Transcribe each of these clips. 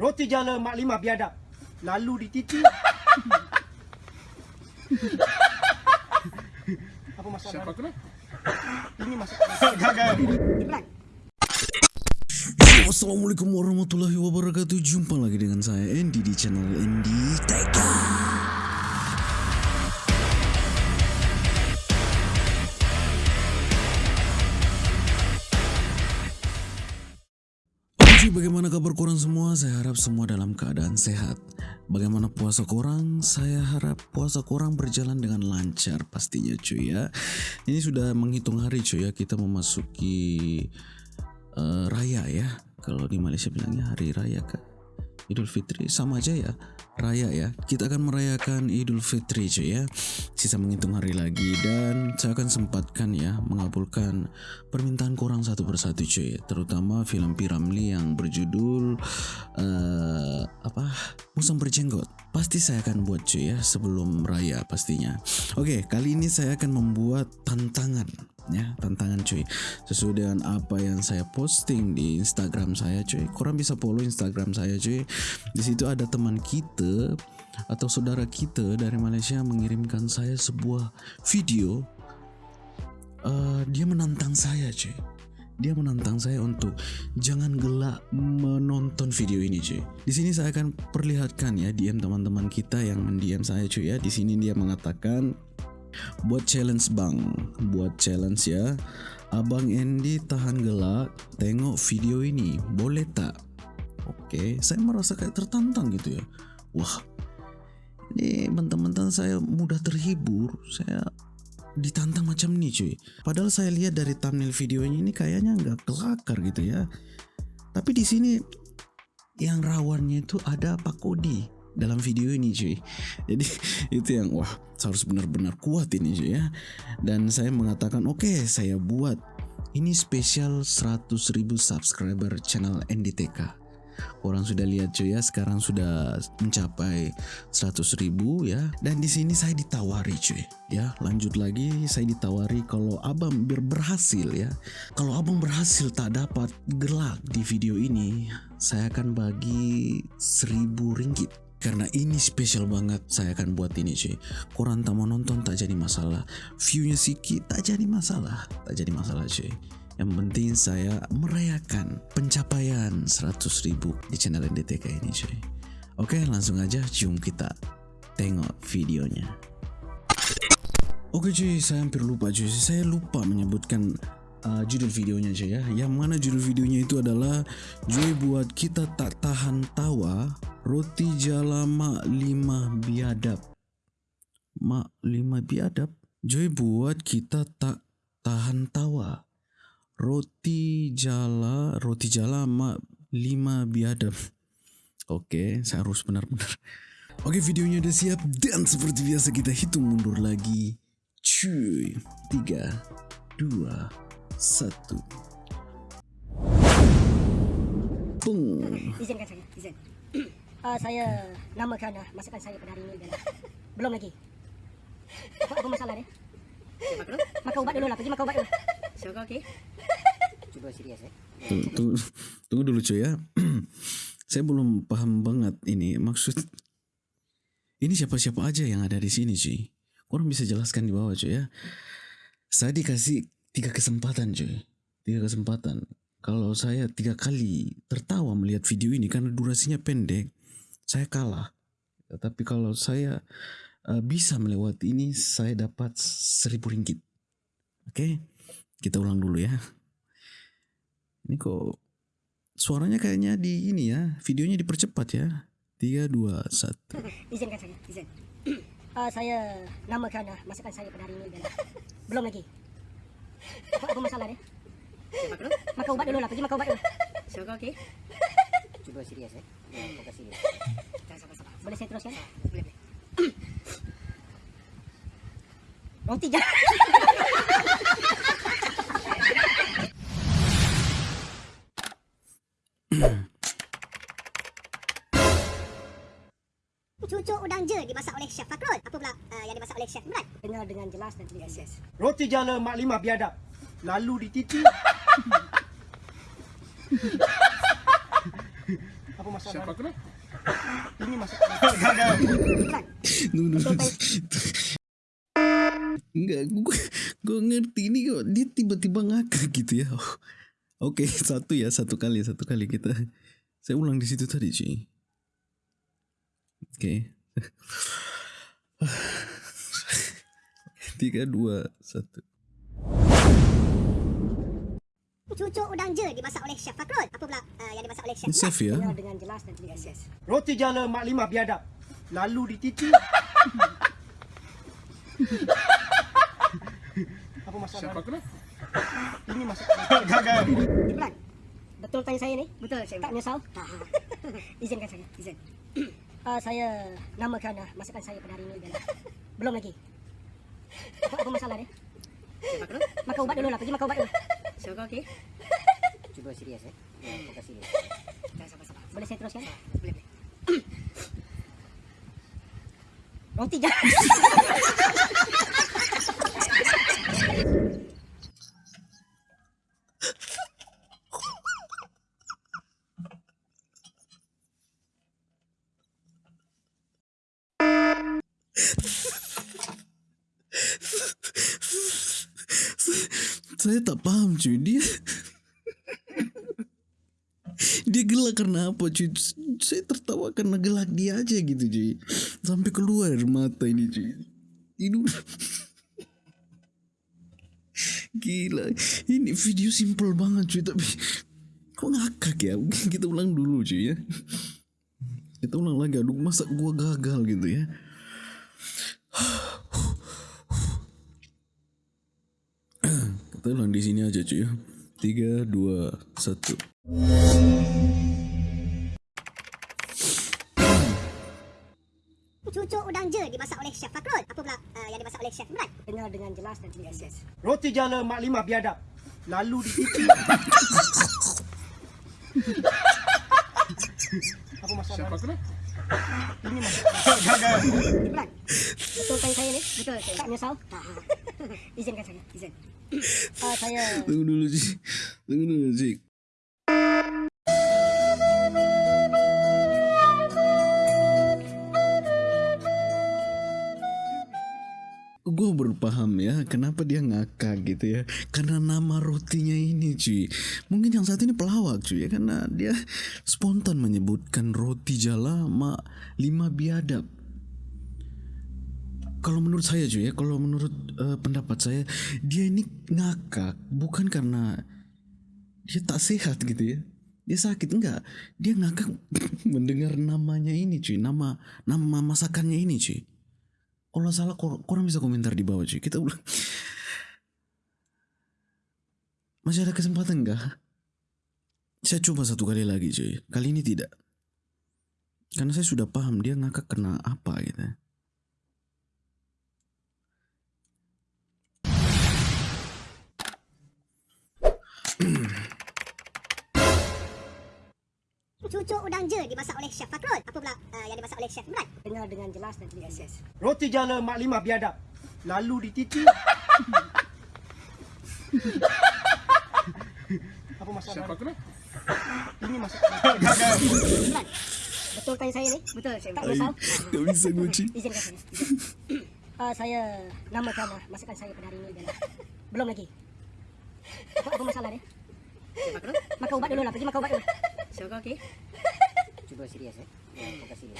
Roti jala Mak Limah biadab. Lalu dititi. Apa masalah? Siapa kena? Ini masalah. Gagal. Yo, Assalamualaikum warahmatullahi wabarakatuh Jumpa lagi dengan saya Andy di channel Andy Teka bagaimana kabar korang semua? Saya harap semua dalam keadaan sehat Bagaimana puasa korang? Saya harap puasa korang berjalan dengan lancar pastinya cuy ya Ini sudah menghitung hari cuy ya Kita memasuki eh, raya ya. Kalau di Malaysia bilangnya hari raya kan. Idul Fitri sama aja ya. Raya ya. Kita akan merayakan Idul Fitri cuy ya. Sisa menghitung hari lagi dan saya akan sempatkan ya mengabulkan permintaan korang satu persatu cuy. Terutama film Piramli yang berjudul eh apa? Musang berjenggot. Pasti saya akan buat cuy ya sebelum raya pastinya. Oke, kali ini saya akan membuat tantangan ya tantangan cuy. Sesuai dengan apa yang saya posting di Instagram saya cuy. Korang bisa follow Instagram saya cuy. Di situ ada teman kita atau saudara kita dari Malaysia mengirimkan saya sebuah video. Eh, dia menantang saya cuy. Dia menantang saya untuk jangan gelak menonton video ini cuy. Di sini saya akan perlihatkan ya DM teman-teman kita yang mendiam saya cuy ya. Di sini dia mengatakan buat challenge bang, buat challenge ya. Abang Andy tahan gelak, tengok video ini, boleh tak? Oke, saya merasa kayak tertantang gitu ya. Wah, ini teman-teman saya mudah terhibur. Saya ditantang macam nih cuy. Padahal saya lihat dari thumbnail videonya ini kayaknya nggak kelakar gitu ya. Tapi di sini yang rawannya itu ada Pak Kodi dalam video ini cuy. Jadi itu yang wah harus benar-benar kuat ini cuy ya. Dan saya mengatakan oke saya buat ini spesial 100.000 subscriber channel NDTK. Orang sudah lihat cuy ya, sekarang sudah mencapai 100 ribu ya. Dan di sini saya ditawari cuy ya. Lanjut lagi saya ditawari kalau abang ber- berhasil ya. Kalau abang berhasil tak dapat gelak di video ini, saya akan bagi 1000 ringgit. Karena ini spesial banget saya akan buat ini cuy Korang tak mau nonton tak jadi masalah Viewnya sikit tak jadi masalah Tak jadi masalah cuy yang penting saya merayakan pencapaian 100 ribu di channel NDTK ini cuy. Oke langsung aja jom kita tengok videonya. Oke cuy saya hampir lupa cuy. Saya lupa menyebutkan uh, judul videonya cuy ya. Yang mana judul videonya itu adalah Joy buat kita tak tahan tawa roti jala mak lima biadab. Mak lima biadab? Joy buat kita tak tahan tawa roti jala roti jala sama lima biadab oke saya harus benar-benar oke videonya udah siap dan seperti biasa kita hitung mundur lagi cuy tiga dua satu Bung. Izinkan saya, izin. Uh, saya namakan uh, masakan saya pada hari ini adalah belum lagi. Apa, apa masalah dia? Makan ubat dulu lah, pergi makan ubat dulu. Sugar okey? Cuba serius eh. Tunggu, tunggu, tunggu dulu cuy ya. Saya belum paham banget ini maksud ini siapa-siapa aja yang ada di sini cuy. Orang bisa jelaskan di bawah cuy ya. Saya dikasih tiga kesempatan cuy. Tiga kesempatan. Kalau saya tiga kali tertawa melihat video ini karena durasinya pendek, saya kalah. Tapi kalau saya uh, bisa melewati ini, saya dapat seribu ringgit. Oke, kita ulang dulu ya. Ini kok suaranya kayaknya di ini ya, videonya dipercepat ya. 3 2 1. Izinkan saya, izin. Uh, saya namakan uh, masakan saya pada hari ini belum lagi. Apa, masalah dia? Makan ubat dulu lah, pergi makan ubat dulu. Sugar okey? Cuba serius eh. Fokus serius. Boleh saya teruskan? Boleh, boleh. Roti jangan. Chef Imran? Dengar dengan jelas dan teliti. Yes, yes. Roti jala Mak Limah biadab. Lalu dititi. Apa masalah? Siapa kena? Ini. Bukan. Tunggu dulu. Enggak, gue, gue ngerti ini kok dia tiba-tiba ngakak gitu ya. Oh, Oke, satu ya, satu kali, satu kali kita. Saya ulang di situ tadi, cuy. Oke. Tiga, dua, satu. Cucuk udang je dimasak oleh Chef Fakrul. Apa pula uh, yang dimasak oleh Chef safe ya? Dengan jelas dan teliti. Yes, Roti jala Mak Limah biadab. Lalu dititi. Apa masalah? Siapa kena? Ini masak. Bukan. Betul tanya saya ni? Betul saya. Tak menyesal? Izinkan saya. Izin. Uh, saya namakan uh, masakan saya pada hari ini adalah belum lagi. Apa, apa masalah dia? Makan ubat dulu lah. Pergi makan ubat dulu. Syurga okey? Cuba serius eh. Fokus serius. Sabar-sabar. Boleh saya teruskan? Boleh boleh. Roti jangan. Saya tak paham cuy. Dia Dia gelak karena apa cuy? Saya tertawa karena gelak dia aja gitu cuy. Sampai keluar mata ini cuy. Tidur. Gila. Ini video simple banget cuy Tapi Kok ngakak ya? Kita ulang dulu cuy ya. Kita ulang lagi Aduh masa gua gagal gitu ya Kita ulang di sini aja cuy ya. Tiga, dua, satu. Cucuk udang je dimasak oleh Chef Fakrul. Apa pula uh, yang dimasak oleh Chef Imran? Dengar dengan jelas dan teliti. Yes, Roti jala Mak Limah biadab. Lalu dititi. Apa masalah? Siapa kena? Ini masak. Bukan. Betul tanya saya ni? Betul. Tak menyesal? Izinkan saya. Izin. Saya. Tunggu dulu cuy. Tunggu dulu cuy. Gue berpaham ya kenapa dia ngakak gitu ya. Karena nama rotinya ini cuy mungkin yang satu ini pelawak cuy ya. Karena dia spontan menyebutkan roti jala mak lima biadab kalau menurut saya cuy ya, kalau menurut eh, pendapat saya dia ini ngakak bukan karena dia tak sehat gitu ya. Dia sakit enggak? Dia ngakak mendengar namanya ini cuy, nama nama masakannya ini cuy. Kalau salah kor korang bisa komentar di bawah cuy. Kita ulang. Masih ada kesempatan enggak? Saya coba satu kali lagi cuy. Kali ini tidak. Karena saya sudah paham dia ngakak kena apa gitu. ya. Cucuk udang je dimasak oleh Chef Fakrul. Apa pula uh, yang dimasak oleh Chef Imran? dengar dengan jelas dan teliti. Yes, Roti jala Mak Limah biadab. Lalu dititi. Apa masalah? Siapa kena? Ini masak. Bukan. Betul tanya saya ni? Betul saya. Tak bisa gue cuy. Izinkan saya. Izin. Uh, saya namakan uh, masakan saya pada hari ini adalah belum lagi. Apa, apa masalah dia? Siapa kena? Makan ubat dulu lah. Pergi makan ubat dulu. Syurga okey? Cuba serius eh. Fokus serius.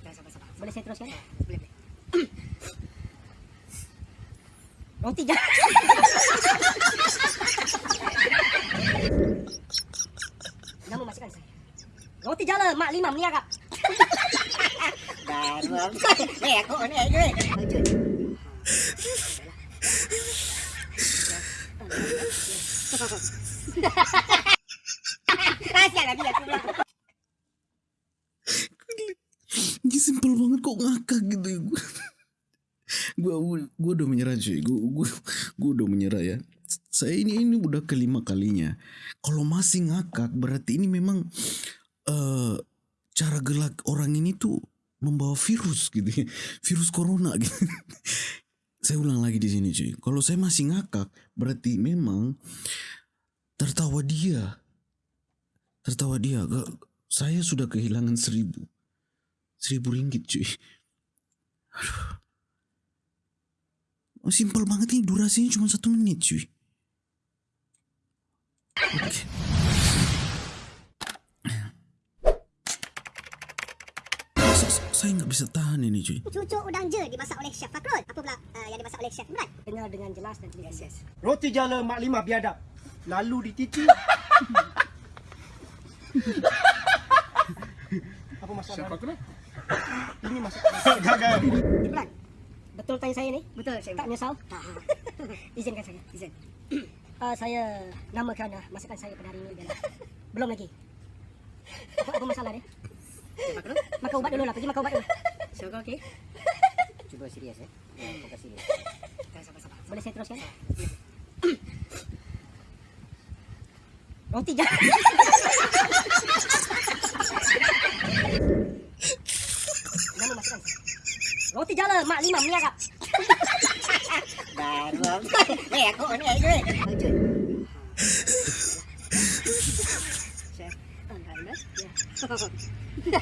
Sabar-sabar. Boleh saya teruskan? Boleh boleh. Roti jangan. Nama masakan saya. Roti jala mak lima meniaga. Baru. Eh aku ni aje. Rahsia lagi aku bilang. Ini simpel banget kok ngakak gitu gue gue udah menyerah cuy. Gue gue gue udah menyerah ya. Saya ini ini udah kelima kalinya. Kalau masih ngakak berarti ini memang eh cara gelak orang ini tuh membawa virus gitu ya. Virus corona gitu. Saya ulang lagi di sini cuy. Kalau saya masih ngakak berarti memang tertawa dia. Tertawa dia. Gak saya sudah kehilangan seribu. Seribu ringgit cuy. Aduh. Simpel banget ini durasinya cuma satu menit cuy. Oke. Saya nggak bisa tahan ini cuy. Cucuk udang je dimasak oleh Chef Fakrul. Apa pula uh, yang dimasak oleh Chef Imran? Dengar dengan jelas dan. Yes, yes. Roti jala mak lima biadab. Lalu dititi. apa masalah? Ini masalah. Gagal. Imran, betul tanya saya ni? Betul, saya Tak menyesal? Izinkan saya. Izin. Uh, saya namakan uh, masakan saya pada hari ini dan belum lagi. Apa, apa masalah dia? Kru? Makan ubat dulu lah. Pergi makan ubat dulu. Syurga okey? Cuba serius eh. Ya, fokus serius. Sabar-sabar. Boleh saya teruskan? Roti jala. Nama masakan saya. Roti jala mak lima meniarap. Baru. Eh, aku ni aja. Lanjut. Chef. Anda Ya.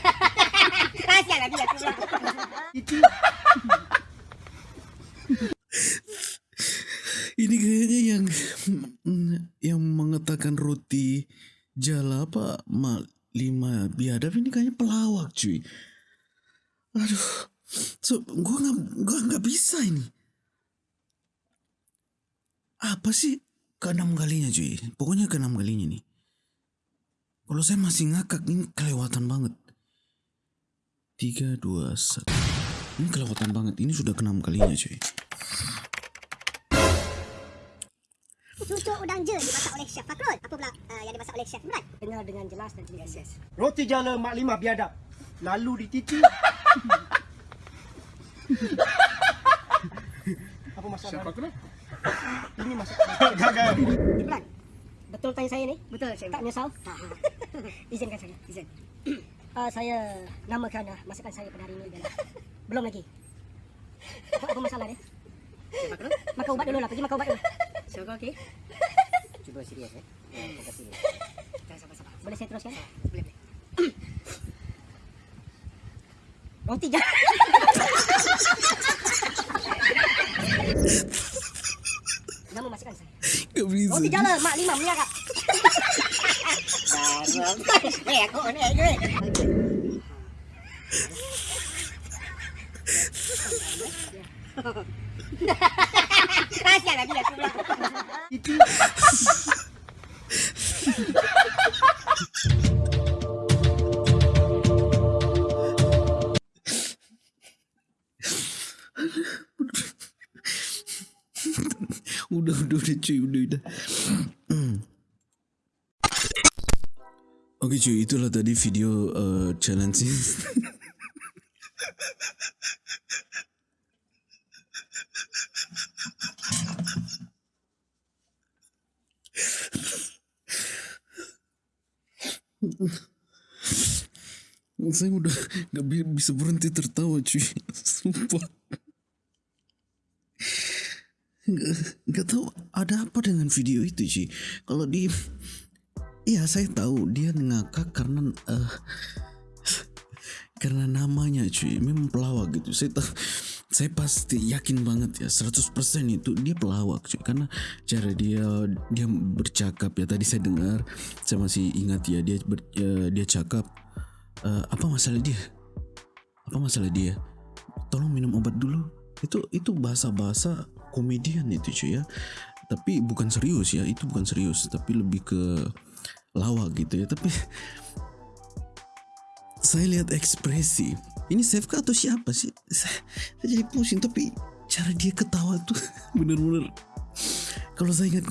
Rahsia lagi aku bilang. Titi. Ini kayaknya Kalau saya masih ngakak ini kelewatan banget. Tiga dua satu. Ini kelewatan banget. Ini sudah keenam kalinya cuy. Cucuk udang je dimasak oleh Chef Fakrul. Apa pula uh, yang dimasak oleh Chef Imran? Dengar dengan jelas dan. Yes, yes. Roti jala mak lima biadab. Lalu dititi. apa masalah? Ini masalah. Gagal. Imran, betul tanya saya ni? Betul, saya Tak menyesal? Izinkan saya. Izin. Uh, saya namakan uh, masakan saya pada hari ini dan belum lagi. Apa, apa masalah kru? Makan ubat dulu lah. Pergi makan ubat dulu. Syurga okey? Cuba serius eh. Ya, serius. Sabar-sabar. Boleh saya teruskan? Boleh, boleh. Roti jala. Nama masakan saya. Roti jala mak lima meniarap. Baru. Eh, aku ni aja. Lanjut. Rahsia lagi aku bilang. Titi. udah udah udah cuy udah udah Oke cuy itulah tadi video uh, challenge ini. Saya udah gak bi- bisa berhenti tertawa cuy Sumpah Nggak, nggak tahu ada apa dengan video itu sih. Kalau di, iya saya tahu dia ngakak karena eh, karena namanya cuy, memang pelawak gitu. Saya tahu, saya pasti yakin banget ya 100% itu dia pelawak cuy. Karena cara dia dia bercakap ya. Tadi saya dengar saya masih ingat ya dia ber, eh, dia cakap eh, apa masalah dia? Apa masalah dia? Tolong minum obat dulu. Itu itu bahasa-bahasa komedian itu cuy ya. Tapi bukan serius ya itu bukan serius. Tapi lebih ke lawak gitu ya tapi saya lihat ekspresi ini Sefka atau siapa sih? Saya, jadi pusing tapi cara dia ketawa tuh bener-bener kalau saya ingat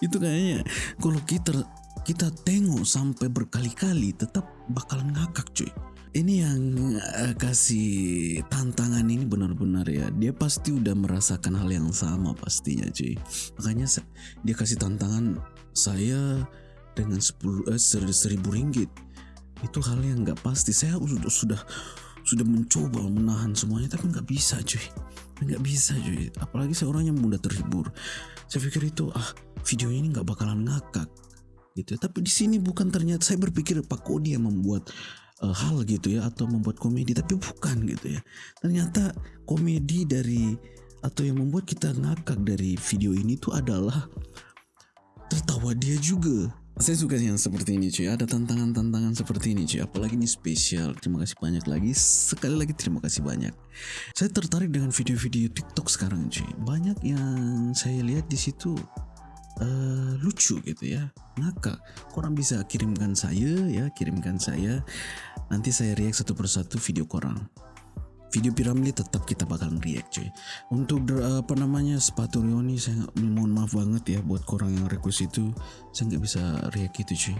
itu kayaknya kalau kita kita tengok sampai berkali-kali tetap bakalan ngakak cuy ini yang eh, kasih tantangan ini benar-benar ya. Dia pasti udah merasakan hal yang sama pastinya cuy. Makanya dia kasih tantangan saya dengan 10 eh, ser- seribu ringgit. Itu hal yang nggak pasti. Saya sudah sudah sudah mencoba menahan semuanya tapi nggak bisa cuy. Nggak bisa cuy. Apalagi saya orang yang mudah terhibur. Saya pikir itu ah video ini nggak bakalan ngakak. Gitu. Tapi di sini bukan ternyata saya berpikir Pak Kodi yang membuat eh, hal gitu ya atau membuat komedi tapi bukan gitu ya. Ternyata komedi dari atau yang membuat kita ngakak dari video ini tuh adalah tertawa dia juga. Saya suka yang seperti ini cuy. Ada tantangan-tantangan seperti ini cuy. Apalagi ini spesial. Terima kasih banyak lagi. Sekali lagi terima kasih banyak. Saya tertarik dengan video-video TikTok sekarang cuy. Banyak yang saya lihat di situ eh, lucu gitu ya. Ngakak. Korang bisa kirimkan saya ya, kirimkan saya. Nanti saya react satu persatu video korang video piramid tetap kita bakal react cuy untuk dr- apa namanya sepatu Rioni saya mohon maaf banget ya buat korang yang request itu saya nggak bisa react itu cuy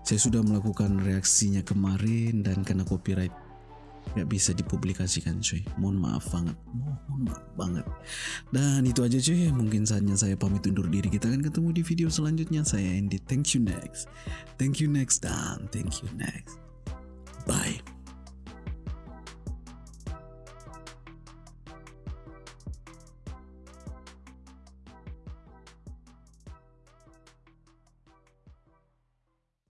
saya sudah melakukan reaksinya kemarin dan kena copyright nggak bisa dipublikasikan cuy. Mohon maaf banget. Mohon maaf banget. Dan itu aja cuy. Mungkin saatnya saya pamit undur diri. Kita akan ketemu di video selanjutnya. Saya Andy. Thank you next. Thank you next. Dan thank you next. Bye